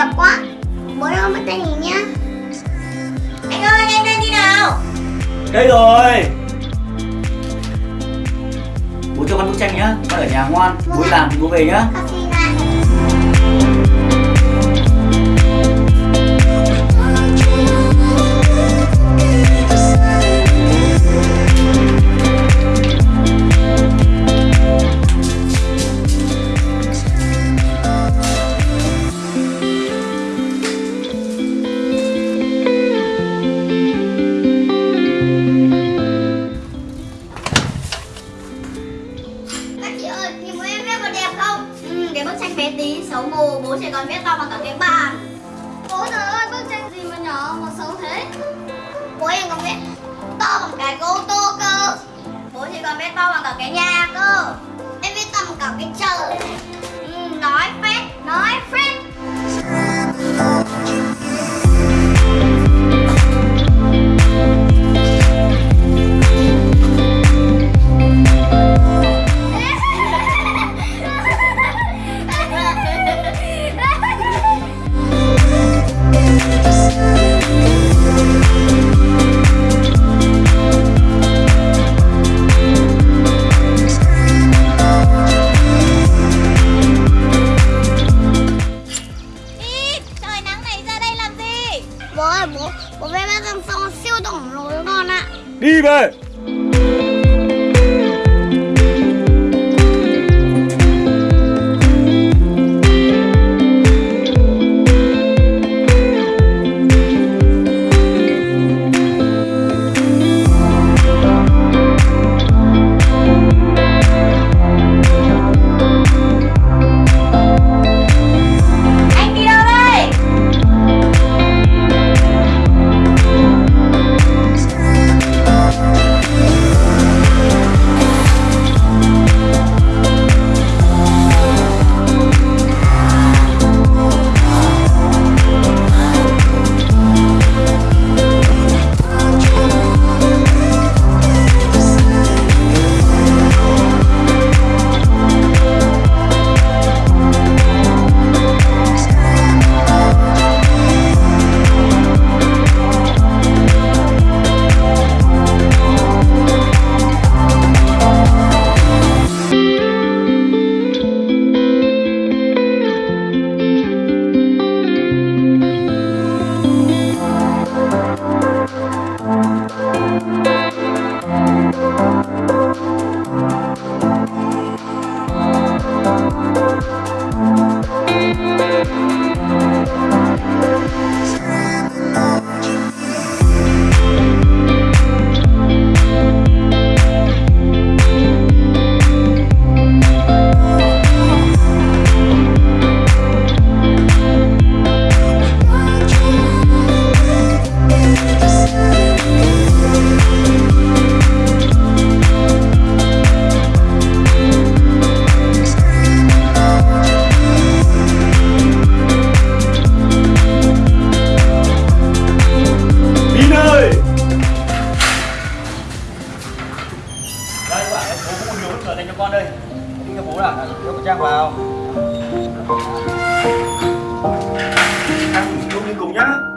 đẹp quá. Bố ơi bắt tay nhìn nhá. Anh ơi anh đang đi nào? Đây rồi. Bố cho con bức tranh nhá. Con ở nhà ngoan. Bố đi làm thì bố về nhá. Xin bức tranh bé tí, xấu mù, bố chỉ còn viết to bằng cả cái bàn. Bố trời ơi, bức tranh gì mà nhỏ mà xấu thế? Bố em còn viết to bằng cái ô tô cơ. Bố chỉ còn viết to bằng cả cái nhà cơ. Em viết to bằng cả cái trời ừ, Nói phét, nói phét ạ Đi chắc vào Ăn chung đi cùng nhá.